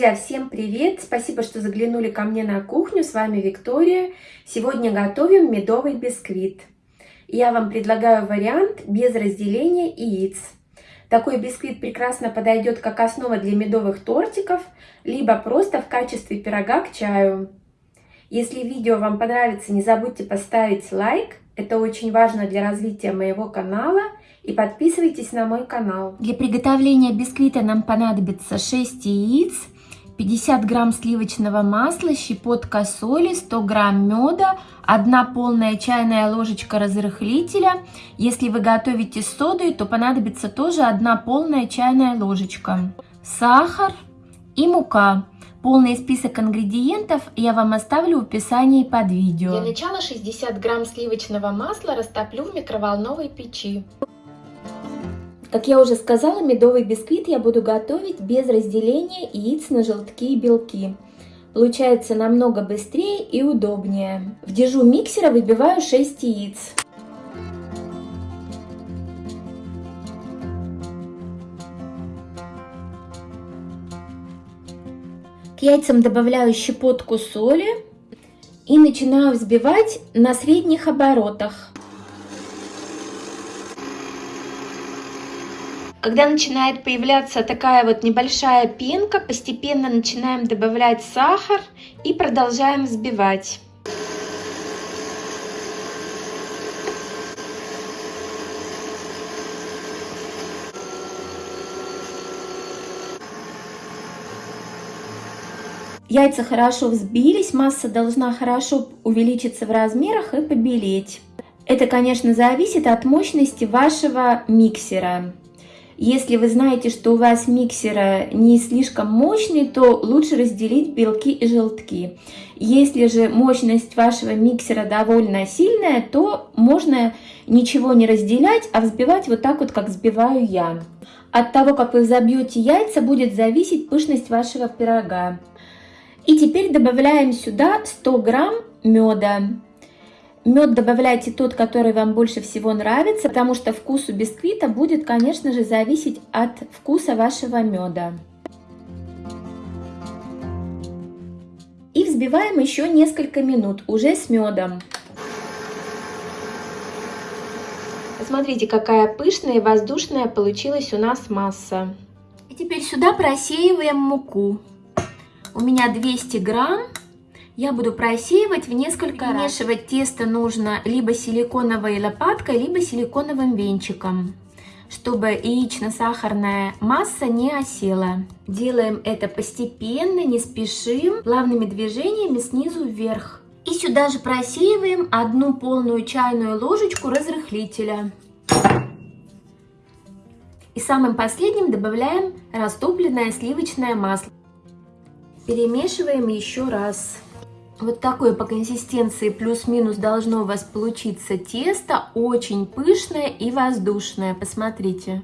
Друзья, всем привет! Спасибо, что заглянули ко мне на кухню. С вами Виктория. Сегодня готовим медовый бисквит. Я вам предлагаю вариант без разделения яиц. Такой бисквит прекрасно подойдет как основа для медовых тортиков, либо просто в качестве пирога к чаю. Если видео вам понравится, не забудьте поставить лайк. Это очень важно для развития моего канала. И подписывайтесь на мой канал. Для приготовления бисквита нам понадобится 6 яиц, 50 грамм сливочного масла, щепотка соли, 100 грамм меда, 1 полная чайная ложечка разрыхлителя. Если вы готовите с содой, то понадобится тоже 1 полная чайная ложечка. Сахар и мука. Полный список ингредиентов я вам оставлю в описании под видео. Для начала 60 грамм сливочного масла растоплю в микроволновой печи. Как я уже сказала, медовый бисквит я буду готовить без разделения яиц на желтки и белки. Получается намного быстрее и удобнее. В дежу миксера выбиваю 6 яиц. К яйцам добавляю щепотку соли и начинаю взбивать на средних оборотах. Когда начинает появляться такая вот небольшая пенка, постепенно начинаем добавлять сахар и продолжаем взбивать. Яйца хорошо взбились, масса должна хорошо увеличиться в размерах и побелеть. Это, конечно, зависит от мощности вашего миксера. Если вы знаете, что у вас миксера не слишком мощный, то лучше разделить белки и желтки. Если же мощность вашего миксера довольно сильная, то можно ничего не разделять, а взбивать вот так вот, как взбиваю я. От того, как вы взобьете яйца, будет зависеть пышность вашего пирога. И теперь добавляем сюда 100 грамм меда. Мед добавляйте тот, который вам больше всего нравится, потому что вкус у бисквита будет, конечно же, зависеть от вкуса вашего меда. И взбиваем еще несколько минут, уже с медом. Посмотрите, какая пышная и воздушная получилась у нас масса. И теперь сюда просеиваем муку. У меня 200 грамм я буду просеивать в несколько раз. Вмешивать тесто нужно либо силиконовой лопаткой, либо силиконовым венчиком, чтобы яично-сахарная масса не осела. Делаем это постепенно, не спешим, плавными движениями снизу вверх. И сюда же просеиваем одну полную чайную ложечку разрыхлителя. И самым последним добавляем растопленное сливочное масло. Перемешиваем еще раз. Вот такое по консистенции плюс-минус должно у вас получиться тесто. Очень пышное и воздушное. Посмотрите.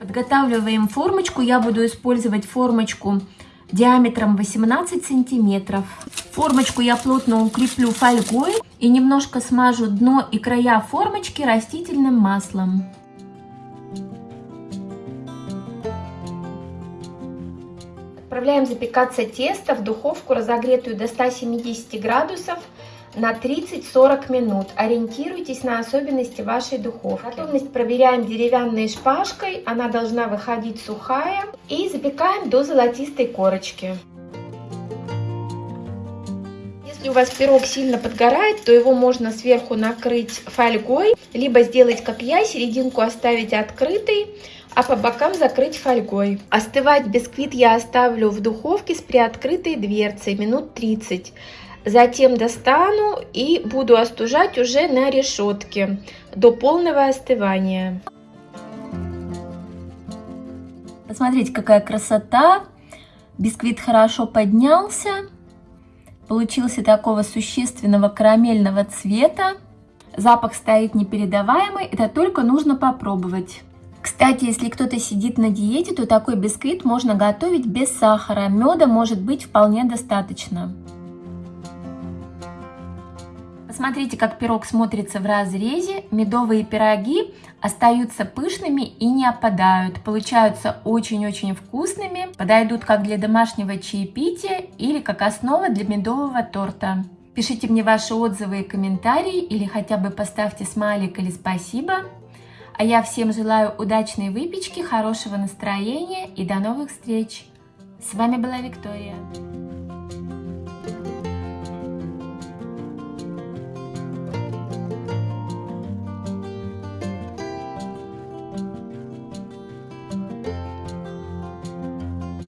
Подготавливаем формочку. Я буду использовать формочку диаметром 18 сантиметров. Формочку я плотно укреплю фольгой и немножко смажу дно и края формочки растительным маслом. Отправляем запекаться тесто в духовку, разогретую до 170 градусов на 30-40 минут. Ориентируйтесь на особенности вашей духовки. Готовность проверяем деревянной шпажкой, она должна выходить сухая. И запекаем до золотистой корочки. Если у вас пирог сильно подгорает, то его можно сверху накрыть фольгой, либо сделать как я, серединку оставить открытой, а по бокам закрыть фольгой. Остывать бисквит я оставлю в духовке с приоткрытой дверцей минут 30. Затем достану и буду остужать уже на решетке до полного остывания. Посмотрите, какая красота! Бисквит хорошо поднялся. Получился такого существенного карамельного цвета. Запах стоит непередаваемый, это только нужно попробовать. Кстати, если кто-то сидит на диете, то такой бисквит можно готовить без сахара. Меда может быть вполне достаточно. Посмотрите, как пирог смотрится в разрезе. Медовые пироги остаются пышными и не опадают. Получаются очень-очень вкусными. Подойдут как для домашнего чаепития или как основа для медового торта. Пишите мне ваши отзывы и комментарии или хотя бы поставьте смайлик или спасибо. А я всем желаю удачной выпечки, хорошего настроения и до новых встреч! С вами была Виктория.